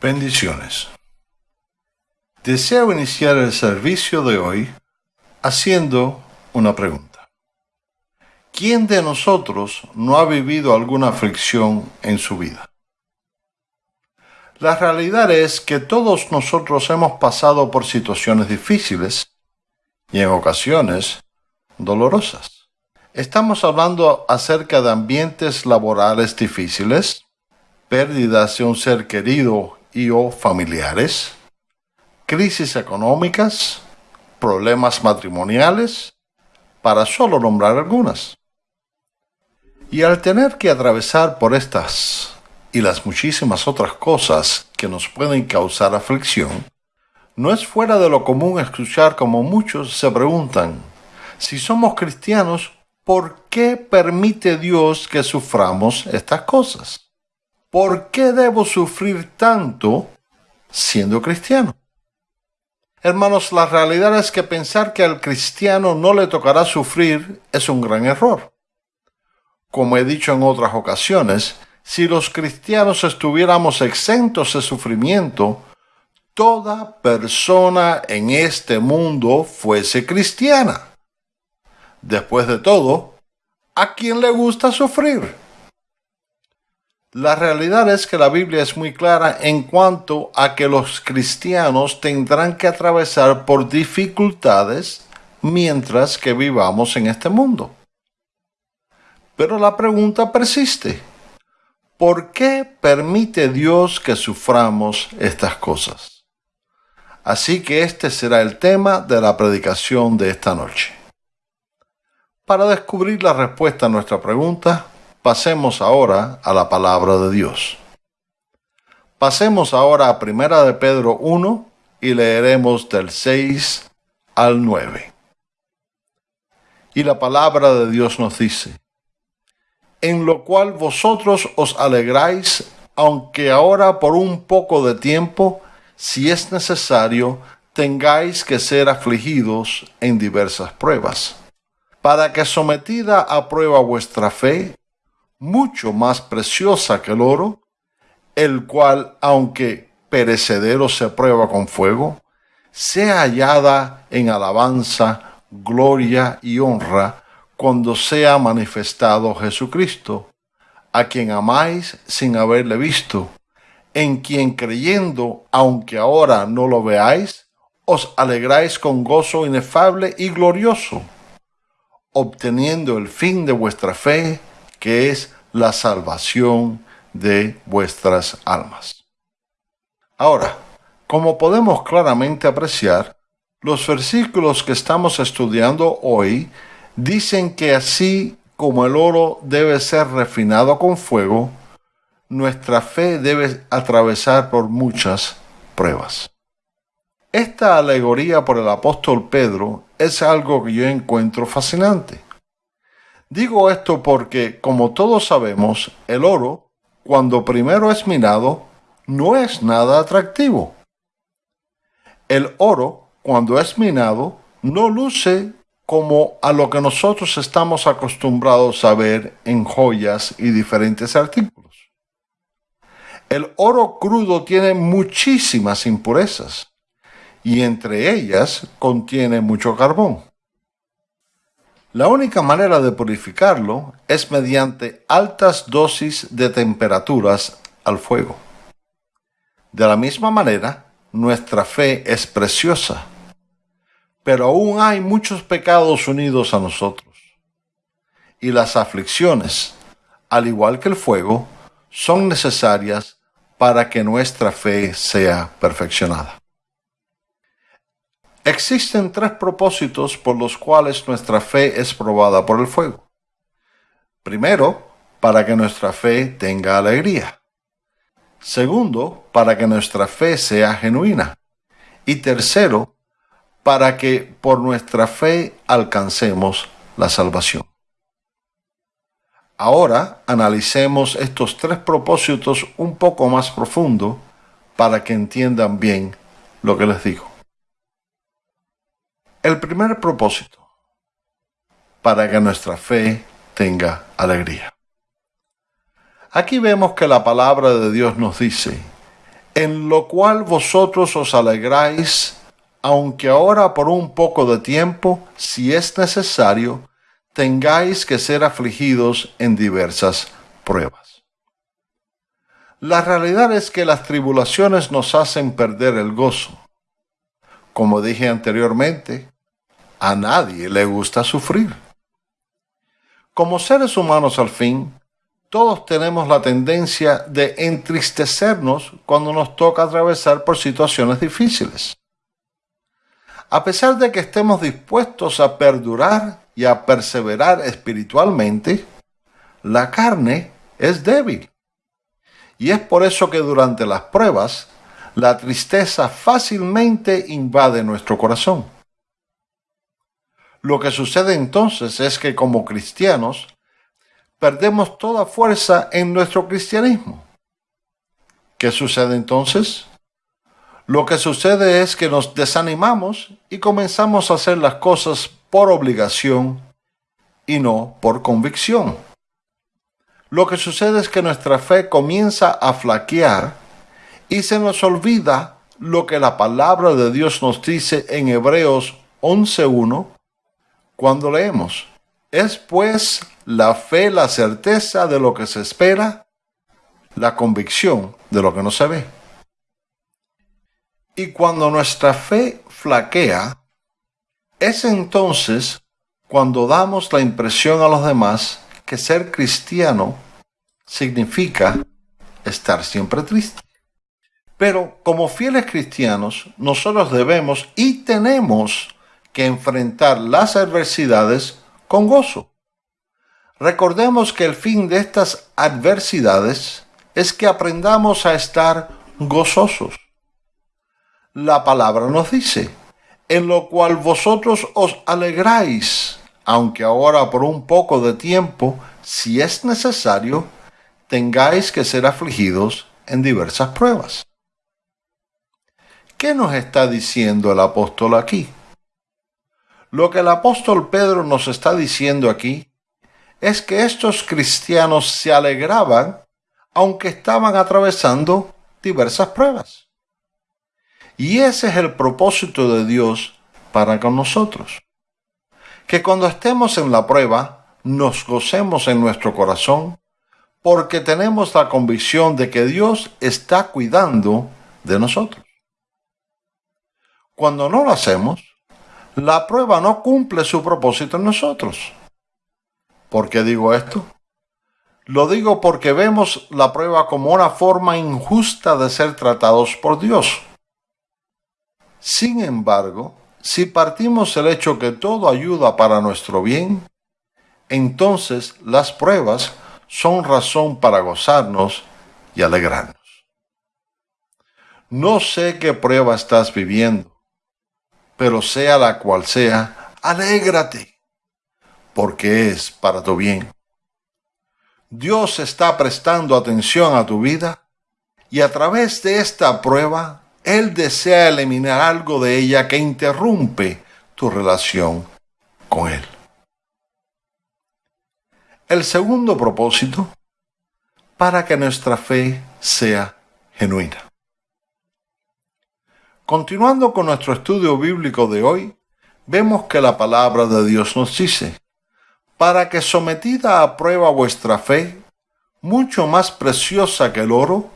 Bendiciones. Deseo iniciar el servicio de hoy haciendo una pregunta. ¿Quién de nosotros no ha vivido alguna aflicción en su vida? La realidad es que todos nosotros hemos pasado por situaciones difíciles y en ocasiones dolorosas. Estamos hablando acerca de ambientes laborales difíciles, pérdidas de un ser querido y o familiares, crisis económicas, problemas matrimoniales, para solo nombrar algunas. Y al tener que atravesar por estas y las muchísimas otras cosas que nos pueden causar aflicción, no es fuera de lo común escuchar como muchos se preguntan, si somos cristianos, ¿por qué permite Dios que suframos estas cosas? ¿Por qué debo sufrir tanto siendo cristiano? Hermanos, la realidad es que pensar que al cristiano no le tocará sufrir es un gran error. Como he dicho en otras ocasiones, si los cristianos estuviéramos exentos de sufrimiento, toda persona en este mundo fuese cristiana. Después de todo, ¿a quién le gusta sufrir? La realidad es que la Biblia es muy clara en cuanto a que los cristianos tendrán que atravesar por dificultades mientras que vivamos en este mundo. Pero la pregunta persiste. ¿Por qué permite Dios que suframos estas cosas? Así que este será el tema de la predicación de esta noche. Para descubrir la respuesta a nuestra pregunta, Pasemos ahora a la palabra de Dios. Pasemos ahora a Primera de Pedro 1 y leeremos del 6 al 9. Y la palabra de Dios nos dice, en lo cual vosotros os alegráis, aunque ahora por un poco de tiempo, si es necesario, tengáis que ser afligidos en diversas pruebas, para que sometida a prueba vuestra fe, mucho más preciosa que el oro, el cual, aunque perecedero se prueba con fuego, sea hallada en alabanza, gloria y honra cuando sea manifestado Jesucristo, a quien amáis sin haberle visto, en quien creyendo, aunque ahora no lo veáis, os alegráis con gozo inefable y glorioso, obteniendo el fin de vuestra fe, que es la salvación de vuestras almas. Ahora, como podemos claramente apreciar, los versículos que estamos estudiando hoy dicen que así como el oro debe ser refinado con fuego, nuestra fe debe atravesar por muchas pruebas. Esta alegoría por el apóstol Pedro es algo que yo encuentro fascinante. Digo esto porque, como todos sabemos, el oro, cuando primero es minado, no es nada atractivo. El oro, cuando es minado, no luce como a lo que nosotros estamos acostumbrados a ver en joyas y diferentes artículos. El oro crudo tiene muchísimas impurezas y entre ellas contiene mucho carbón. La única manera de purificarlo es mediante altas dosis de temperaturas al fuego. De la misma manera, nuestra fe es preciosa, pero aún hay muchos pecados unidos a nosotros. Y las aflicciones, al igual que el fuego, son necesarias para que nuestra fe sea perfeccionada. Existen tres propósitos por los cuales nuestra fe es probada por el fuego. Primero, para que nuestra fe tenga alegría. Segundo, para que nuestra fe sea genuina. Y tercero, para que por nuestra fe alcancemos la salvación. Ahora analicemos estos tres propósitos un poco más profundo para que entiendan bien lo que les digo. El primer propósito, para que nuestra fe tenga alegría. Aquí vemos que la palabra de Dios nos dice, en lo cual vosotros os alegráis, aunque ahora por un poco de tiempo, si es necesario, tengáis que ser afligidos en diversas pruebas. La realidad es que las tribulaciones nos hacen perder el gozo. Como dije anteriormente, a nadie le gusta sufrir. Como seres humanos al fin, todos tenemos la tendencia de entristecernos cuando nos toca atravesar por situaciones difíciles. A pesar de que estemos dispuestos a perdurar y a perseverar espiritualmente, la carne es débil. Y es por eso que durante las pruebas, la tristeza fácilmente invade nuestro corazón. Lo que sucede entonces es que como cristianos perdemos toda fuerza en nuestro cristianismo. ¿Qué sucede entonces? Lo que sucede es que nos desanimamos y comenzamos a hacer las cosas por obligación y no por convicción. Lo que sucede es que nuestra fe comienza a flaquear y se nos olvida lo que la palabra de Dios nos dice en Hebreos 11.1 cuando leemos. Es pues la fe la certeza de lo que se espera, la convicción de lo que no se ve. Y cuando nuestra fe flaquea, es entonces cuando damos la impresión a los demás que ser cristiano significa estar siempre triste. Pero como fieles cristianos, nosotros debemos y tenemos que enfrentar las adversidades con gozo. Recordemos que el fin de estas adversidades es que aprendamos a estar gozosos. La palabra nos dice, en lo cual vosotros os alegráis, aunque ahora por un poco de tiempo, si es necesario, tengáis que ser afligidos en diversas pruebas. ¿Qué nos está diciendo el apóstol aquí? Lo que el apóstol Pedro nos está diciendo aquí es que estos cristianos se alegraban aunque estaban atravesando diversas pruebas. Y ese es el propósito de Dios para con nosotros. Que cuando estemos en la prueba, nos gocemos en nuestro corazón porque tenemos la convicción de que Dios está cuidando de nosotros. Cuando no lo hacemos, la prueba no cumple su propósito en nosotros. ¿Por qué digo esto? Lo digo porque vemos la prueba como una forma injusta de ser tratados por Dios. Sin embargo, si partimos el hecho que todo ayuda para nuestro bien, entonces las pruebas son razón para gozarnos y alegrarnos. No sé qué prueba estás viviendo pero sea la cual sea, alégrate, porque es para tu bien. Dios está prestando atención a tu vida y a través de esta prueba, Él desea eliminar algo de ella que interrumpe tu relación con Él. El segundo propósito, para que nuestra fe sea genuina. Continuando con nuestro estudio bíblico de hoy, vemos que la palabra de Dios nos dice, para que sometida a prueba vuestra fe, mucho más preciosa que el oro,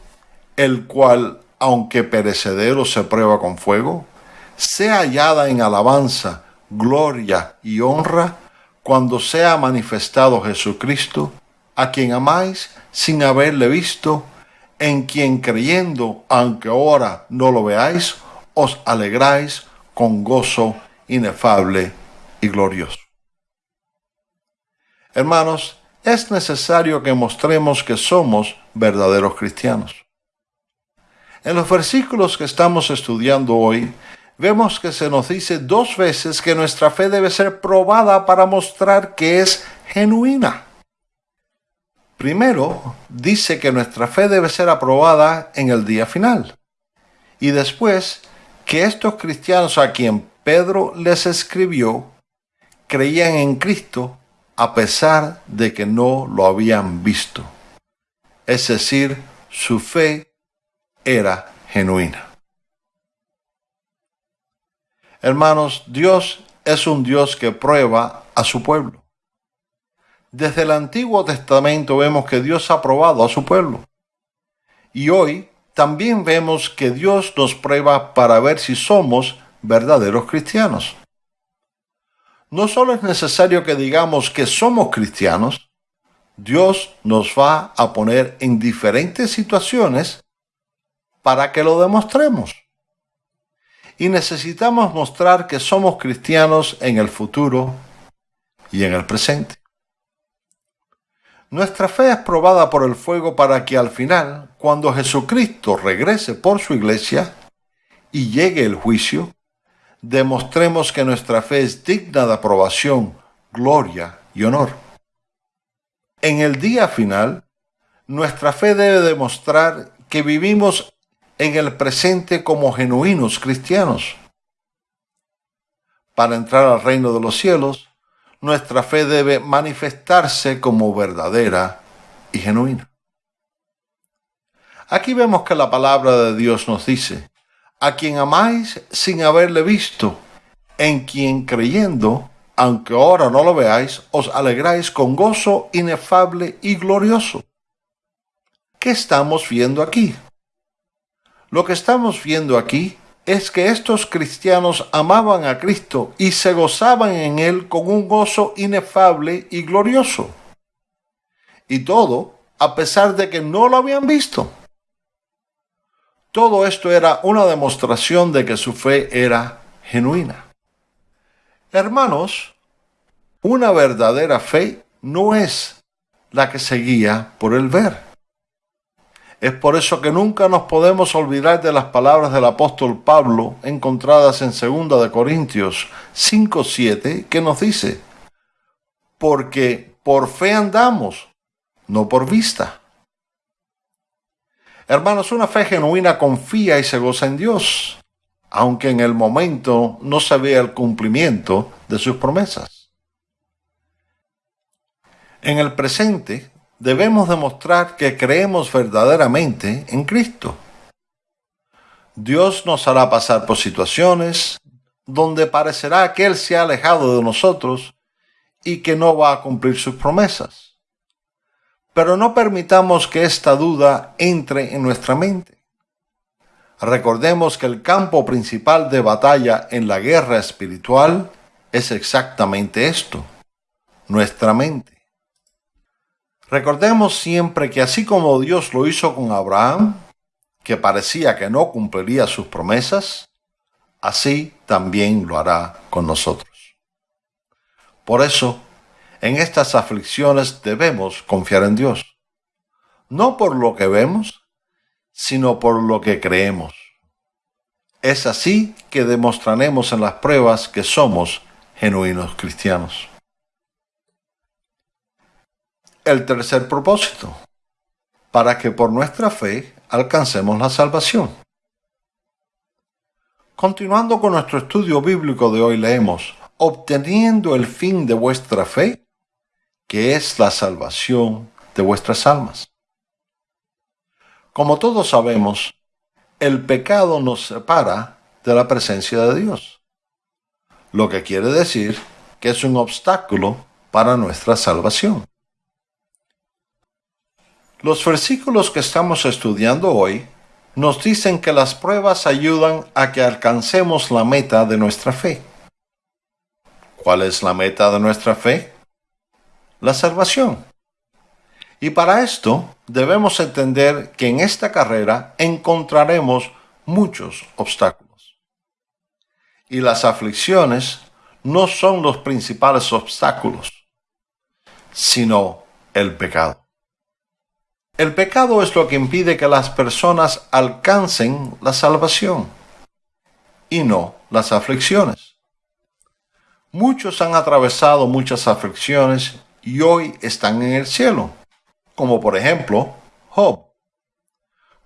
el cual, aunque perecedero se prueba con fuego, sea hallada en alabanza, gloria y honra cuando sea manifestado Jesucristo, a quien amáis sin haberle visto, en quien creyendo, aunque ahora no lo veáis, os alegráis con gozo inefable y glorioso. Hermanos, es necesario que mostremos que somos verdaderos cristianos. En los versículos que estamos estudiando hoy, vemos que se nos dice dos veces que nuestra fe debe ser probada para mostrar que es genuina. Primero, dice que nuestra fe debe ser aprobada en el día final. Y después, que estos cristianos a quien Pedro les escribió creían en Cristo a pesar de que no lo habían visto. Es decir, su fe era genuina. Hermanos, Dios es un Dios que prueba a su pueblo. Desde el Antiguo Testamento vemos que Dios ha probado a su pueblo. Y hoy también vemos que Dios nos prueba para ver si somos verdaderos cristianos. No solo es necesario que digamos que somos cristianos, Dios nos va a poner en diferentes situaciones para que lo demostremos y necesitamos mostrar que somos cristianos en el futuro y en el presente. Nuestra fe es probada por el fuego para que al final, cuando Jesucristo regrese por su iglesia y llegue el juicio, demostremos que nuestra fe es digna de aprobación, gloria y honor. En el día final, nuestra fe debe demostrar que vivimos en el presente como genuinos cristianos. Para entrar al reino de los cielos, nuestra fe debe manifestarse como verdadera y genuina. Aquí vemos que la palabra de Dios nos dice, a quien amáis sin haberle visto, en quien creyendo, aunque ahora no lo veáis, os alegráis con gozo inefable y glorioso. ¿Qué estamos viendo aquí? Lo que estamos viendo aquí es que estos cristianos amaban a Cristo y se gozaban en Él con un gozo inefable y glorioso. Y todo a pesar de que no lo habían visto. Todo esto era una demostración de que su fe era genuina. Hermanos, una verdadera fe no es la que se guía por el ver. Es por eso que nunca nos podemos olvidar de las palabras del apóstol Pablo encontradas en 2 de Corintios 5:7 que nos dice: "Porque por fe andamos, no por vista." Hermanos, una fe genuina confía y se goza en Dios, aunque en el momento no se vea el cumplimiento de sus promesas. En el presente, debemos demostrar que creemos verdaderamente en Cristo. Dios nos hará pasar por situaciones donde parecerá que Él se ha alejado de nosotros y que no va a cumplir sus promesas. Pero no permitamos que esta duda entre en nuestra mente. Recordemos que el campo principal de batalla en la guerra espiritual es exactamente esto, nuestra mente. Recordemos siempre que así como Dios lo hizo con Abraham, que parecía que no cumpliría sus promesas, así también lo hará con nosotros. Por eso, en estas aflicciones debemos confiar en Dios, no por lo que vemos, sino por lo que creemos. Es así que demostraremos en las pruebas que somos genuinos cristianos el tercer propósito, para que por nuestra fe alcancemos la salvación. Continuando con nuestro estudio bíblico de hoy leemos, obteniendo el fin de vuestra fe, que es la salvación de vuestras almas. Como todos sabemos, el pecado nos separa de la presencia de Dios, lo que quiere decir que es un obstáculo para nuestra salvación. Los versículos que estamos estudiando hoy nos dicen que las pruebas ayudan a que alcancemos la meta de nuestra fe. ¿Cuál es la meta de nuestra fe? La salvación. Y para esto debemos entender que en esta carrera encontraremos muchos obstáculos. Y las aflicciones no son los principales obstáculos, sino el pecado. El pecado es lo que impide que las personas alcancen la salvación y no las aflicciones. Muchos han atravesado muchas aflicciones y hoy están en el cielo, como por ejemplo Job.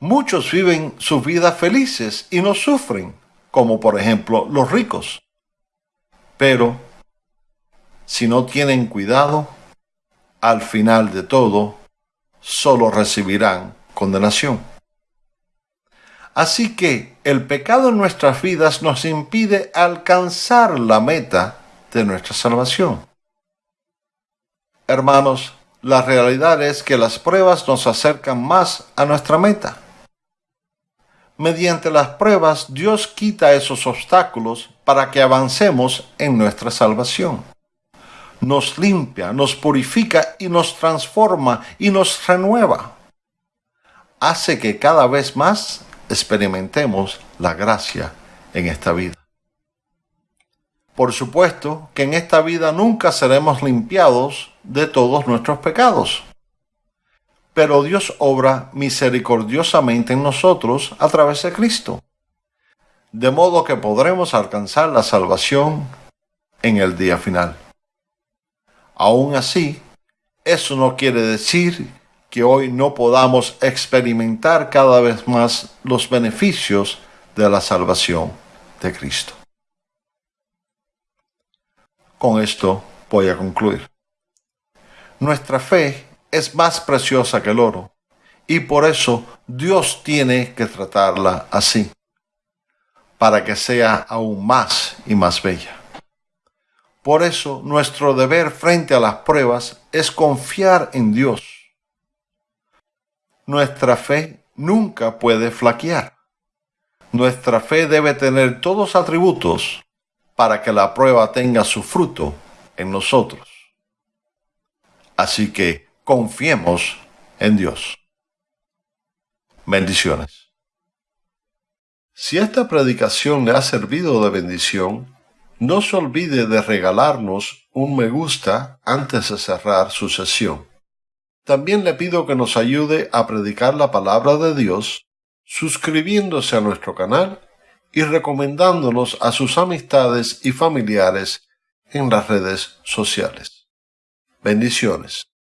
Muchos viven sus vidas felices y no sufren, como por ejemplo los ricos. Pero, si no tienen cuidado, al final de todo, solo recibirán condenación. Así que el pecado en nuestras vidas nos impide alcanzar la meta de nuestra salvación. Hermanos, la realidad es que las pruebas nos acercan más a nuestra meta. Mediante las pruebas Dios quita esos obstáculos para que avancemos en nuestra salvación. Nos limpia, nos purifica y nos transforma y nos renueva. Hace que cada vez más experimentemos la gracia en esta vida. Por supuesto que en esta vida nunca seremos limpiados de todos nuestros pecados. Pero Dios obra misericordiosamente en nosotros a través de Cristo. De modo que podremos alcanzar la salvación en el día final. Aún así, eso no quiere decir que hoy no podamos experimentar cada vez más los beneficios de la salvación de Cristo. Con esto voy a concluir. Nuestra fe es más preciosa que el oro y por eso Dios tiene que tratarla así, para que sea aún más y más bella. Por eso nuestro deber frente a las pruebas es confiar en Dios. Nuestra fe nunca puede flaquear. Nuestra fe debe tener todos atributos para que la prueba tenga su fruto en nosotros. Así que confiemos en Dios. Bendiciones. Si esta predicación le ha servido de bendición, no se olvide de regalarnos un me gusta antes de cerrar su sesión. También le pido que nos ayude a predicar la palabra de Dios suscribiéndose a nuestro canal y recomendándonos a sus amistades y familiares en las redes sociales. Bendiciones.